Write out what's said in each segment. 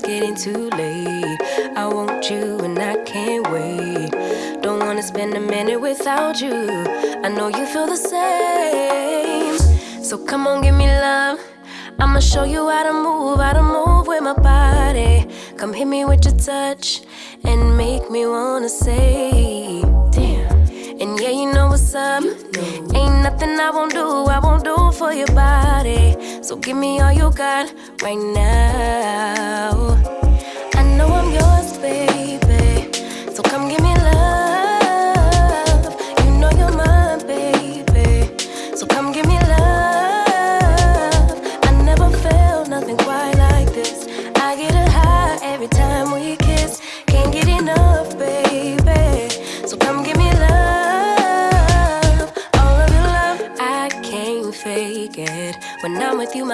it's getting too late. I want you and I can't wait. Don't wanna spend a minute without you. I know you feel the same. So come on, give me love. I'ma show you how to move, how to move with my body. Come hit me with your touch and make me wanna say, damn. And yeah, you know what's up. Ain't nothing I won't do, I won't do for your body. So give me all you got right now. I know I'm yours, baby.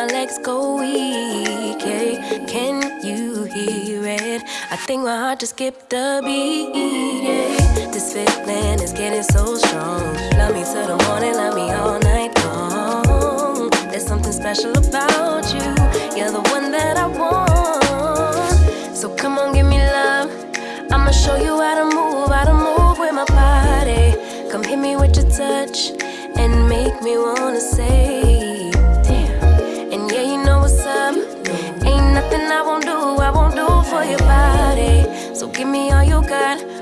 Legs go weak. Yeah. Can you hear it? I think my heart just skipped a beat. Yeah. This feeling is getting so strong. Love me till the morning, love me all night long. There's something special about you. You're the one that I want. So come on, give me love. I'ma show you how to move, how to move with my body. Come hit me with your touch and make me wanna say, me all you got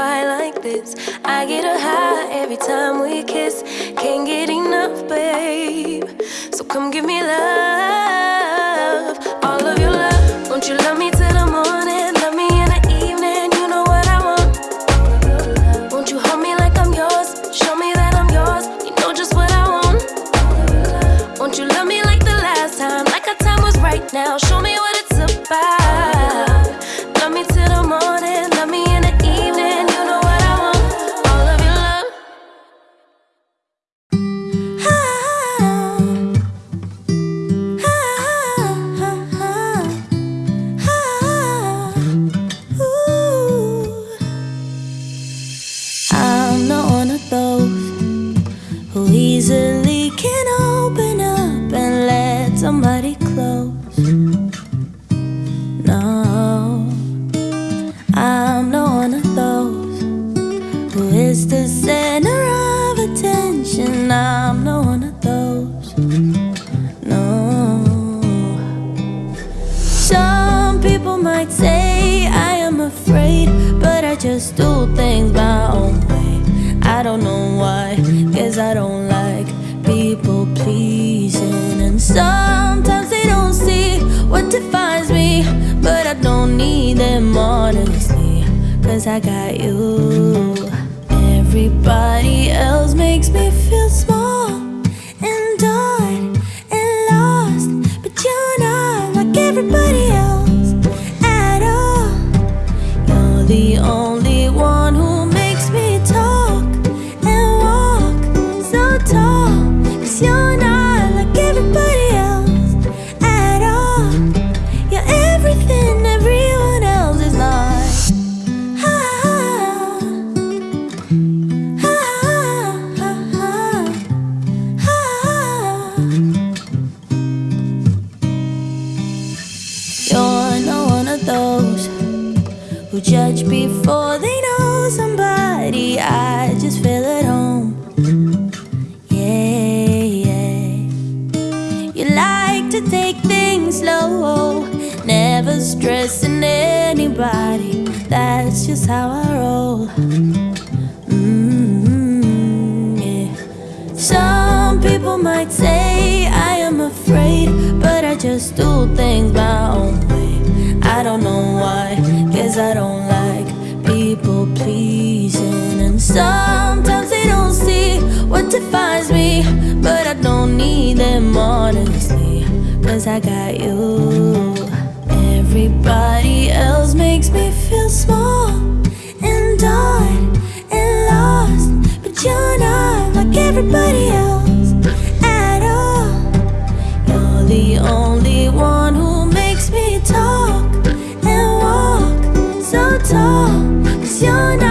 quite like this. I get a high every time we kiss. Can't get enough, babe. So come give me love. All of your love. Won't you love me till the morning? Love me in the evening. You know what I want. Won't you hold me like I'm yours? Show me that I'm yours. You know just what I want. Won't you love me like the last time? Like our time was right now. Show me what it's about. Those who easily can open up and let somebody close. No, I'm not one of those who is the center of attention. I'm not one of those. No. Some people might say I am afraid, but I just do I don't like people pleasing. And sometimes they don't see what defines me, but I don't need them honestly, cause I got you. Everybody else makes me feel small stressing anybody. That's just how I roll. Mm-hmm, yeah. Some people might say I am afraid, but I just do things my own way. I don't know why, guess I don't like people pleasing. And sometimes they don't see what defines me, but I don't need them honestly, cause I got you. Everybody else makes me feel small and dark and lost. But you're not like everybody else at all. You're the only one who makes me talk and walk so tall. Cause you're not